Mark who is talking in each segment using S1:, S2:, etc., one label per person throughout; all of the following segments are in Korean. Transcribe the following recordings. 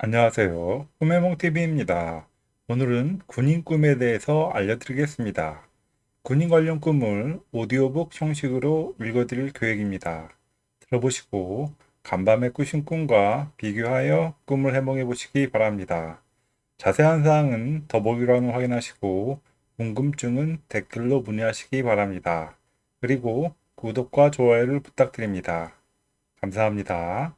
S1: 안녕하세요. 꿈해몽TV입니다. 오늘은 군인 꿈에 대해서 알려드리겠습니다. 군인 관련 꿈을 오디오북 형식으로 읽어드릴 계획입니다. 들어보시고 간밤에 꾸신 꿈과 비교하여 꿈을 해몽해 보시기 바랍니다. 자세한 사항은 더보기란을 확인하시고 궁금증은 댓글로 문의하시기 바랍니다. 그리고 구독과 좋아요를 부탁드립니다. 감사합니다.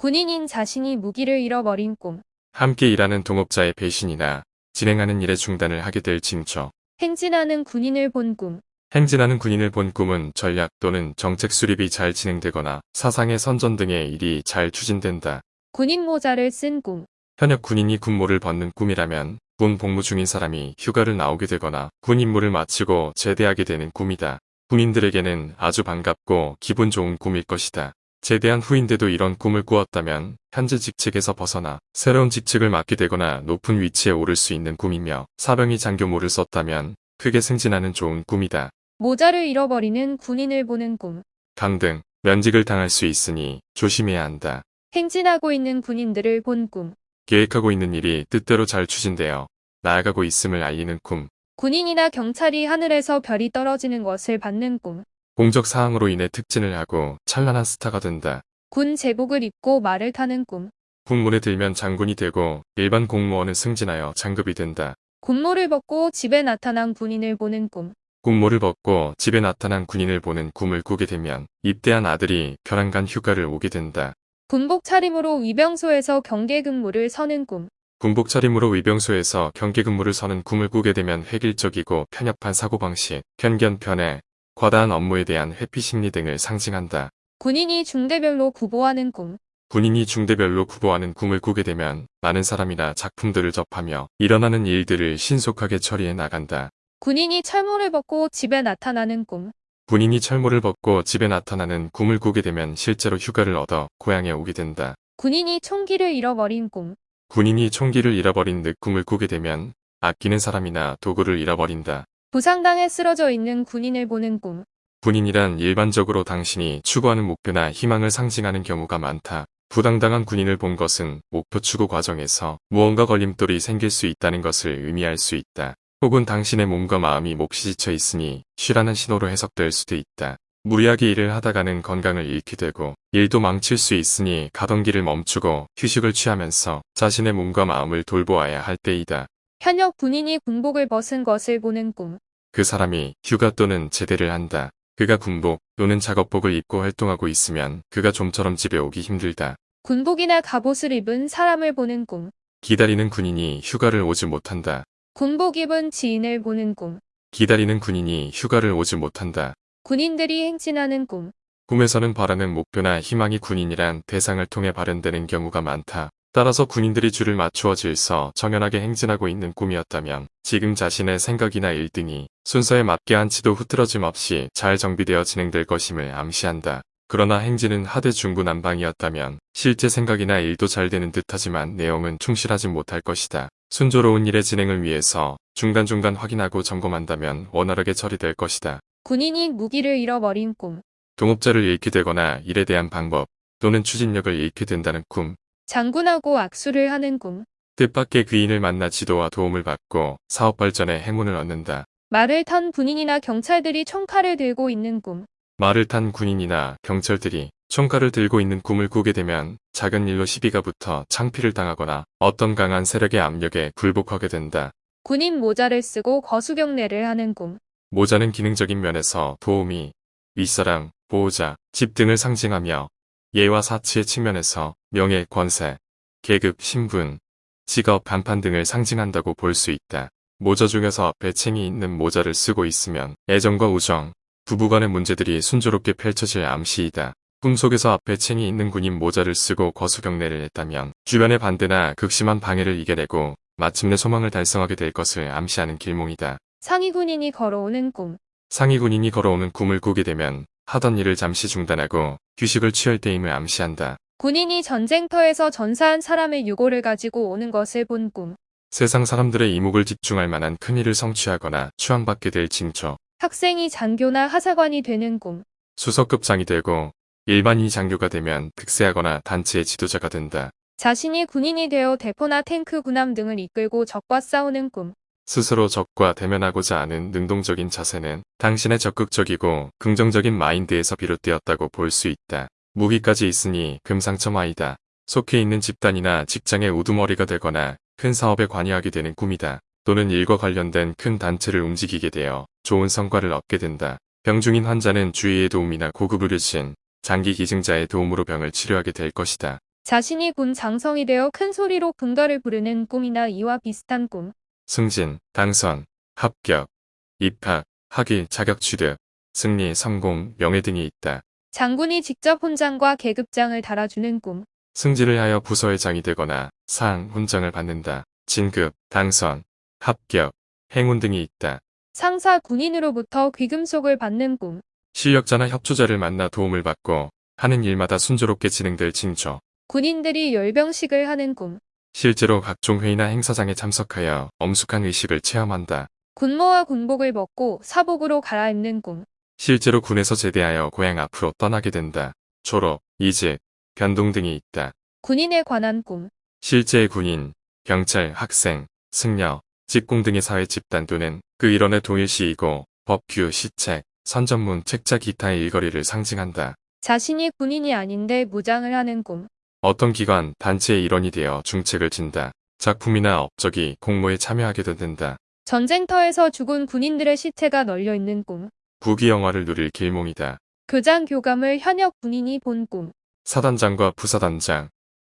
S2: 군인인 자신이 무기를 잃어버린 꿈.
S3: 함께 일하는 동업자의 배신이나 진행하는 일의 중단을 하게 될 징조.
S2: 행진하는 군인을 본 꿈.
S3: 행진하는 군인을 본 꿈은 전략 또는 정책 수립이 잘 진행되거나 사상의 선전 등의 일이 잘 추진된다.
S2: 군인 모자를 쓴 꿈.
S3: 현역 군인이 군모를 벗는 꿈이라면 군 복무 중인 사람이 휴가를 나오게 되거나 군 임무를 마치고 제대하게 되는 꿈이다. 군인들에게는 아주 반갑고 기분 좋은 꿈일 것이다. 제대한 후인데도 이런 꿈을 꾸었다면 현재 직책에서 벗어나 새로운 직책을 맡게 되거나 높은 위치에 오를 수 있는 꿈이며 사병이 장교모를 썼다면 크게 승진하는 좋은 꿈이다.
S2: 모자를 잃어버리는 군인을 보는 꿈.
S3: 강등, 면직을 당할 수 있으니 조심해야 한다.
S2: 행진하고 있는 군인들을 본 꿈.
S3: 계획하고 있는 일이 뜻대로 잘 추진되어 나아가고 있음을 알리는 꿈.
S2: 군인이나 경찰이 하늘에서 별이 떨어지는 것을 받는 꿈.
S3: 공적 사항으로 인해 특진을 하고 찬란한 스타가 된다.
S2: 군 제복을 입고 말을 타는 꿈.
S3: 군문에 들면 장군이 되고 일반 공무원은 승진하여 장급이 된다.
S2: 군모를 벗고 집에 나타난 군인을 보는 꿈.
S3: 군모를 벗고 집에 나타난 군인을 보는 꿈을 꾸게 되면 입대한 아들이 벼랑간 휴가를 오게 된다.
S2: 군복 차림으로 위병소에서 경계 근무를 서는 꿈.
S3: 군복 차림으로 위병소에서 경계 근무를 서는 꿈을 꾸게 되면 획일적이고 편협한 사고방식, 편견, 편애, 과다한 업무에 대한 회피 심리 등을 상징한다.
S2: 군인이 중대별로 구보하는 꿈.
S3: 군인이 중대별로 구보하는 꿈을 꾸게 되면 많은 사람이나 작품들을 접하며 일어나는 일들을 신속하게 처리해 나간다.
S2: 군인이 철모를 벗고 집에 나타나는 꿈.
S3: 군인이 철모를 벗고 집에 나타나는 꿈을 꾸게 되면 실제로 휴가를 얻어 고향에 오게 된다.
S2: 군인이 총기를 잃어버린 꿈.
S3: 군인이 총기를 잃어버린 늑 꿈을 꾸게 되면 아끼는 사람이나 도구를 잃어버린다.
S2: 부상당해 쓰러져 있는 군인을 보는 꿈.
S3: 군인이란 일반적으로 당신이 추구하는 목표나 희망을 상징하는 경우가 많다. 부당당한 군인을 본 것은 목표 추구 과정에서 무언가 걸림돌이 생길 수 있다는 것을 의미할 수 있다. 혹은 당신의 몸과 마음이 몫이 지쳐 있으니 쉬라는 신호로 해석될 수도 있다. 무리하게 일을 하다가는 건강을 잃게 되고 일도 망칠 수 있으니 가던 길을 멈추고 휴식을 취하면서 자신의 몸과 마음을 돌보아야 할 때이다.
S2: 현역 군인이 군복을 벗은 것을 보는 꿈.
S3: 그 사람이 휴가 또는 제대를 한다. 그가 군복 또는 작업복을 입고 활동하고 있으면 그가 좀처럼 집에 오기 힘들다.
S2: 군복이나 갑옷을 입은 사람을 보는 꿈.
S3: 기다리는 군인이 휴가를 오지 못한다.
S2: 군복 입은 지인을 보는 꿈.
S3: 기다리는 군인이 휴가를 오지 못한다.
S2: 군인들이 행진하는 꿈.
S3: 꿈에서는 바라는 목표나 희망이 군인이란 대상을 통해 발현되는 경우가 많다. 따라서 군인들이 줄을 맞추어 질서 정연하게 행진하고 있는 꿈이었다면 지금 자신의 생각이나 일 등이 순서에 맞게 한치도 흐트러짐 없이 잘 정비되어 진행될 것임을 암시한다. 그러나 행진은 하대 중구난방이었다면 실제 생각이나 일도 잘 되는 듯하지만 내용은 충실하지 못할 것이다. 순조로운 일의 진행을 위해서 중간중간 확인하고 점검한다면 원활하게 처리될 것이다.
S2: 군인이 무기를 잃어버린 꿈.
S3: 동업자를 잃게 되거나 일에 대한 방법 또는 추진력을 잃게 된다는 꿈,
S2: 장군하고 악수를 하는 꿈.
S3: 뜻밖의 귀인을 만나 지도와 도움을 받고 사업 발전에 행운을 얻는다.
S2: 말을 탄 군인이나 경찰들이 총칼을 들고 있는 꿈.
S3: 말을 탄 군인이나 경찰들이 총칼을 들고 있는 꿈을 꾸게 되면 작은 일로 시비가 붙어 창피를 당하거나 어떤 강한 세력의 압력에 굴복하게 된다.
S2: 군인 모자를 쓰고 거수경례를 하는 꿈.
S3: 모자는 기능적인 면에서 도우미, 윗사람, 보호자, 집 등을 상징하며 예와 사치의 측면에서 명예, 권세, 계급, 신분, 직업, 간판 등을 상징한다고 볼 수 있다. 모자 중에서 배챙이 있는 모자를 쓰고 있으면 애정과 우정, 부부간의 문제들이 순조롭게 펼쳐질 암시이다. 꿈속에서 앞에 챙이 있는 군인 모자를 쓰고 거수경례를 했다면 주변의 반대나 극심한 방해를 이겨내고 마침내 소망을 달성하게 될 것을 암시하는 길몽이다.
S2: 상위 군인이 걸어오는 꿈.
S3: 상위 군인이 걸어오는 꿈을 꾸게 되면 하던 일을 잠시 중단하고 휴식을 취할 때임을 암시한다.
S2: 군인이 전쟁터에서 전사한 사람의 유골을 가지고 오는 것을 본 꿈.
S3: 세상 사람들의 이목을 집중할 만한 큰 일을 성취하거나 추앙받게 될 징조.
S2: 학생이 장교나 하사관이 되는 꿈.
S3: 수석급장이 되고 일반인이 장교가 되면 득세하거나 단체의 지도자가 된다.
S2: 자신이 군인이 되어 대포나 탱크 군함 등을 이끌고 적과 싸우는 꿈.
S3: 스스로 적과 대면하고자 하는 능동적인 자세는 당신의 적극적이고 긍정적인 마인드에서 비롯되었다고 볼 수 있다. 무기까지 있으니 금상첨화이다. 속해 있는 집단이나 직장의 우두머리가 되거나 큰 사업에 관여하게 되는 꿈이다. 또는 일과 관련된 큰 단체를 움직이게 되어 좋은 성과를 얻게 된다. 병 중인 환자는 주위의 도움이나 고급 의료진, 장기 기증자의 도움으로 병을 치료하게 될 것이다.
S2: 자신이 군 장성이 되어 큰 소리로 군가를 부르는 꿈이나 이와 비슷한 꿈.
S3: 승진, 당선, 합격, 입학, 학위, 자격 취득, 승리, 성공, 명예 등이 있다.
S2: 장군이 직접 훈장과 계급장을 달아주는 꿈.
S3: 승진을 하여 부서회장이 되거나 상, 훈장을 받는다. 진급, 당선, 합격, 행운 등이 있다.
S2: 상사 군인으로부터 귀금속을 받는 꿈.
S3: 실력자나 협조자를 만나 도움을 받고 하는 일마다 순조롭게 진행될 징조.
S2: 군인들이 열병식을 하는 꿈.
S3: 실제로 각종 회의나 행사장에 참석하여 엄숙한 의식을 체험한다.
S2: 군모와 군복을 먹고 사복으로 갈아입는 꿈.
S3: 실제로 군에서 제대하여 고향 앞으로 떠나게 된다. 졸업, 이직, 변동 등이 있다.
S2: 군인에 관한 꿈.
S3: 실제의 군인, 경찰, 학생, 승려, 직공 등의 사회 집단 또는 그 일원의 동일시이고 법규, 시책, 선전문, 책자 기타의 일거리를 상징한다.
S2: 자신이 군인이 아닌데 무장을 하는 꿈.
S3: 어떤 기관, 단체의 일원이 되어 중책을 진다. 작품이나 업적이 공모에 참여하게 된다.
S2: 전쟁터에서 죽은 군인들의 시체가 널려 있는 꿈.
S3: 부귀 영화를 누릴 길몽이다.
S2: 교장 교감을 현역 군인이 본 꿈.
S3: 사단장과 부사단장,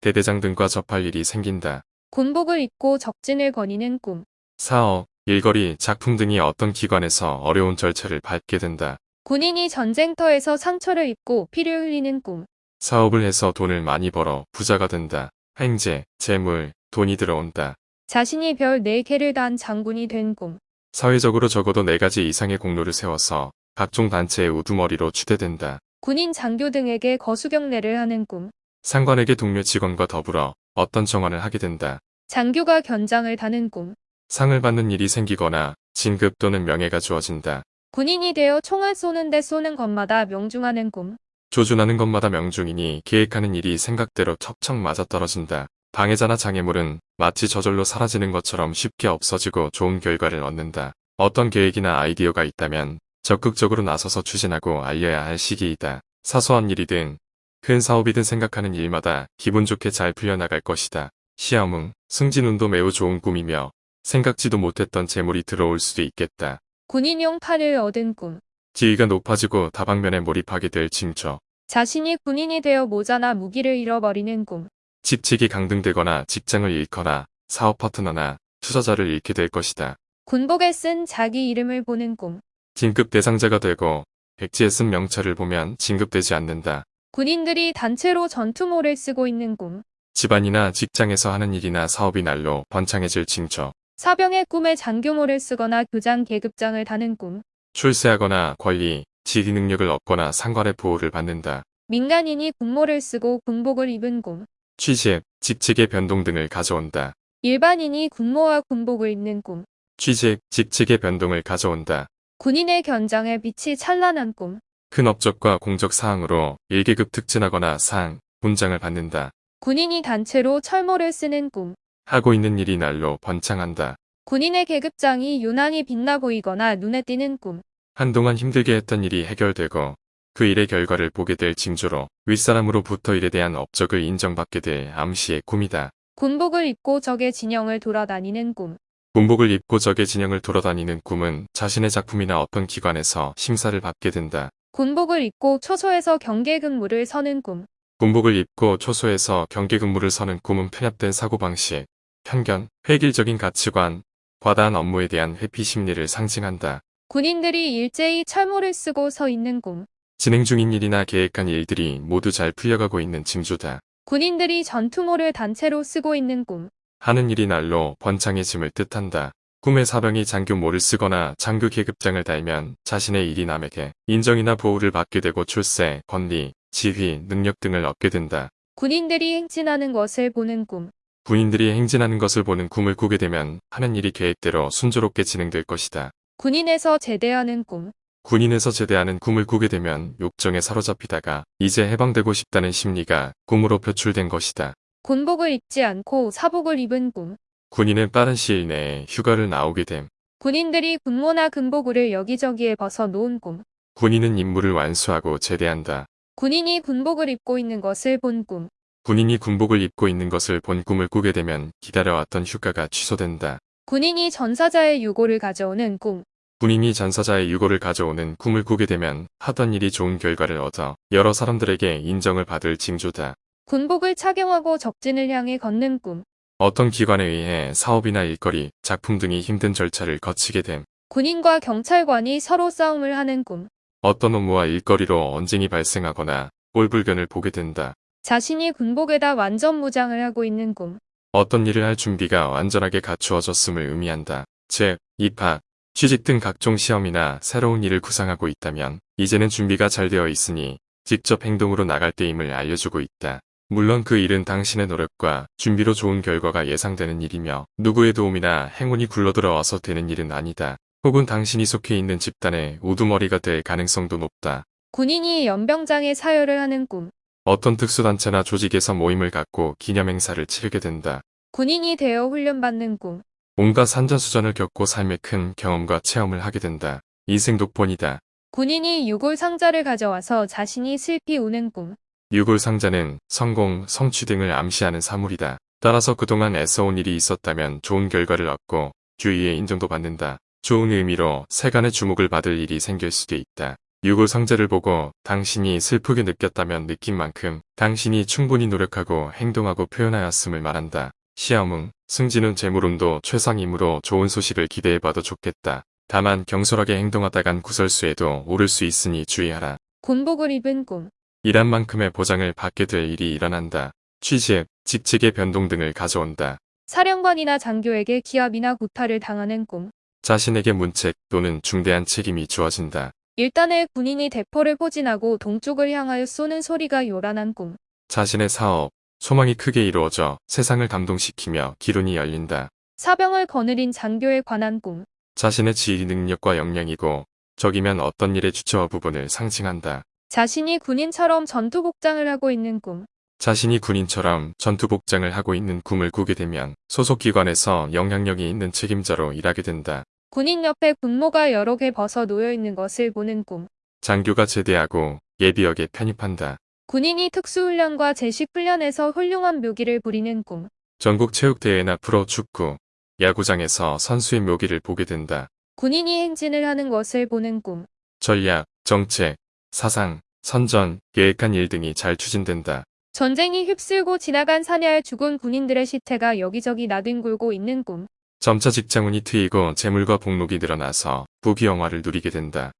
S3: 대대장 등과 접할 일이 생긴다.
S2: 군복을 입고 적진을 거니는 꿈.
S3: 사업, 일거리, 작품 등이 어떤 기관에서 어려운 절차를 밟게 된다.
S2: 군인이 전쟁터에서 상처를 입고 피를 흘리는 꿈.
S3: 사업을 해서 돈을 많이 벌어 부자가 된다. 행제, 재물, 돈이 들어온다.
S2: 자신이 별 4개를 단 장군이 된 꿈.
S3: 사회적으로 적어도 4가지 이상의 공로를 세워서 각종 단체의 우두머리로 추대된다.
S2: 군인 장교 등에게 거수경례를 하는 꿈.
S3: 상관에게 동료 직원과 더불어 어떤 정환을 하게 된다.
S2: 장교가 견장을 다는 꿈.
S3: 상을 받는 일이 생기거나 진급 또는 명예가 주어진다.
S2: 군인이 되어 총을 쏘는데 쏘는 것마다 명중하는 꿈.
S3: 조준하는 것마다 명중이니 계획하는 일이 생각대로 척척 맞아떨어진다. 방해자나 장애물은 마치 저절로 사라지는 것처럼 쉽게 없어지고 좋은 결과를 얻는다. 어떤 계획이나 아이디어가 있다면 적극적으로 나서서 추진하고 알려야 할 시기이다. 사소한 일이든 큰 사업이든 생각하는 일마다 기분 좋게 잘 풀려나갈 것이다. 시험응, 승진운도 매우 좋은 꿈이며 생각지도 못했던 재물이 들어올 수도 있겠다.
S2: 군인용 팔을 얻은 꿈.
S3: 지위가 높아지고 다방면에 몰입하게 될 징조.
S2: 자신이 군인이 되어 모자나 무기를 잃어버리는 꿈.
S3: 직책이 강등되거나 직장을 잃거나 사업 파트너나 투자자를 잃게 될 것이다.
S2: 군복에 쓴 자기 이름을 보는 꿈.
S3: 진급 대상자가 되고 백지에 쓴 명찰을 보면 진급되지 않는다.
S2: 군인들이 단체로 전투모를 쓰고 있는 꿈.
S3: 집안이나 직장에서 하는 일이나 사업이 날로 번창해질 징조.
S2: 사병의 꿈에 장교모를 쓰거나 교장 계급장을 다는 꿈.
S3: 출세하거나 권리, 지리 능력을 얻거나 상관의 보호를 받는다.
S2: 민간인이 군모를 쓰고 군복을 입은 꿈.
S3: 취직, 직책의 변동 등을 가져온다.
S2: 일반인이 군모와 군복을 입는 꿈.
S3: 취직, 직책의 변동을 가져온다.
S2: 군인의 견장에 빛이 찬란한 꿈.
S3: 큰 업적과 공적 사항으로 1계급 특진하거나 상, 훈장을 받는다.
S2: 군인이 단체로 철모를 쓰는 꿈.
S3: 하고 있는 일이 날로 번창한다.
S2: 군인의 계급장이 유난히 빛나 보이거나 눈에 띄는 꿈.
S3: 한동안 힘들게 했던 일이 해결되고 그 일의 결과를 보게 될 징조로 윗사람으로부터 일에 대한 업적을 인정받게 될 암시의 꿈이다.
S2: 군복을 입고 적의 진영을 돌아다니는 꿈.
S3: 군복을 입고 적의 진영을 돌아다니는 꿈은 자신의 작품이나 어떤 기관에서 심사를 받게 된다.
S2: 군복을 입고 초소에서 경계 근무를 서는 꿈.
S3: 군복을 입고 초소에서 경계 근무를 서는 꿈은 편협된 사고방식, 편견, 획일적인 가치관, 과다한 업무에 대한 회피 심리를 상징한다.
S2: 군인들이 일제히 철모를 쓰고 서 있는 꿈.
S3: 진행 중인 일이나 계획한 일들이 모두 잘 풀려가고 있는 징조다.
S2: 군인들이 전투모를 단체로 쓰고 있는 꿈.
S3: 하는 일이 날로 번창해짐을 뜻한다. 꿈의 사병이 장교모를 쓰거나 장교 계급장을 달면 자신의 일이 남에게 인정이나 보호를 받게 되고 출세, 권리, 지휘, 능력 등을 얻게 된다.
S2: 군인들이 행진하는 것을 보는 꿈.
S3: 군인들이 행진하는 것을 보는 꿈을 꾸게 되면 하는 일이 계획대로 순조롭게 진행될 것이다.
S2: 군인에서 제대하는 꿈.
S3: 군인에서 제대하는 꿈을 꾸게 되면 욕정에 사로잡히다가 이제 해방되고 싶다는 심리가 꿈으로 표출된 것이다.
S2: 군복을 입지 않고 사복을 입은 꿈.
S3: 군인은 빠른 시일 내에 휴가를 나오게 됨.
S2: 군인들이 군모나 군복을 여기저기에 벗어 놓은 꿈.
S3: 군인은 임무를 완수하고 제대한다.
S2: 군인이 군복을 입고 있는 것을 본 꿈.
S3: 군인이 군복을 입고 있는 것을 본 꿈을 꾸게 되면 기다려왔던 휴가가 취소된다.
S2: 군인이 전사자의 유고를 가져오는 꿈.
S3: 군인이 전사자의 유고를 가져오는 꿈을 꾸게 되면 하던 일이 좋은 결과를 얻어 여러 사람들에게 인정을 받을 징조다.
S2: 군복을 착용하고 적진을 향해 걷는 꿈.
S3: 어떤 기관에 의해 사업이나 일거리, 작품 등이 힘든 절차를 거치게 됨.
S2: 군인과 경찰관이 서로 싸움을 하는 꿈.
S3: 어떤 업무와 일거리로 언쟁이 발생하거나 꼴불견을 보게 된다.
S2: 자신이 군복에다 완전 무장을 하고 있는 꿈.
S3: 어떤 일을 할 준비가 완전하게 갖추어졌음을 의미한다. 즉, 입학, 취직 등 각종 시험이나 새로운 일을 구상하고 있다면 이제는 준비가 잘 되어 있으니 직접 행동으로 나갈 때임을 알려주고 있다. 물론 그 일은 당신의 노력과 준비로 좋은 결과가 예상되는 일이며 누구의 도움이나 행운이 굴러들어와서 되는 일은 아니다. 혹은 당신이 속해 있는 집단의 우두머리가 될 가능성도 높다.
S2: 군인이 연병장에 사열을 하는 꿈.
S3: 어떤 특수단체나 조직에서 모임을 갖고 기념 행사를 치르게 된다.
S2: 군인이 되어 훈련받는 꿈.
S3: 온갖 산전수전을 겪고 삶의 큰 경험과 체험을 하게 된다. 인생 독본이다.
S2: 군인이 유골 상자를 가져와서 자신이 슬피 우는 꿈.
S3: 유골 상자는 성공, 성취 등을 암시하는 사물이다. 따라서 그동안 애써온 일이 있었다면 좋은 결과를 얻고 주위의 인정도 받는다. 좋은 의미로 세간의 주목을 받을 일이 생길 수도 있다. 유골 상자를 보고 당신이 슬프게 느꼈다면 느낀 만큼 당신이 충분히 노력하고 행동하고 표현하였음을 말한다. 시험응, 승진은 재물운도 최상이므로 좋은 소식을 기대해봐도 좋겠다. 다만 경솔하게 행동하다간 구설수에도 오를 수 있으니 주의하라.
S2: 군복을 입은 꿈.
S3: 일한 만큼의 보장을 받게 될 일이 일어난다. 취직, 직책의 변동 등을 가져온다.
S2: 사령관이나 장교에게 기합이나 구타를 당하는 꿈.
S3: 자신에게 문책 또는 중대한 책임이 주어진다.
S2: 일단의 군인이 대포를 포진하고 동쪽을 향하여 쏘는 소리가 요란한 꿈.
S3: 자신의 사업, 소망이 크게 이루어져 세상을 감동시키며 기론이 열린다.
S2: 사병을 거느린 장교에 관한 꿈.
S3: 자신의 지휘 능력과 역량이고 적이면 어떤 일의 주체와 부분을 상징한다.
S2: 자신이 군인처럼 전투복장을 하고 있는 꿈.
S3: 자신이 군인처럼 전투복장을 하고 있는 꿈을 꾸게 되면 소속기관에서 영향력이 있는 책임자로 일하게 된다.
S2: 군인 옆에 군모가 여러 개 벗어 놓여 있는 것을 보는 꿈.
S3: 장교가 제대하고 예비역에 편입한다.
S2: 군인이 특수훈련과 제식훈련에서 훌륭한 묘기를 부리는 꿈.
S3: 전국 체육대회나 프로 축구, 야구장에서 선수의 묘기를 보게 된다.
S2: 군인이 행진을 하는 것을 보는 꿈.
S3: 전략, 정책, 사상, 선전, 계획한 일 등이 잘 추진된다.
S2: 전쟁이 휩쓸고 지나간 사냐에 죽은 군인들의 시체가 여기저기 나뒹굴고 있는 꿈.
S3: 점차 직장운이 트이고 재물과 복록이 늘어나서 부귀영화를 누리게 된다.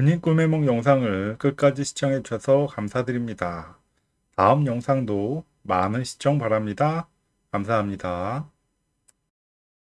S1: 군인 꿈의 몽 영상을 끝까지 시청해 주셔서 감사드립니다. 다음 영상도 많은 시청 바랍니다. 감사합니다.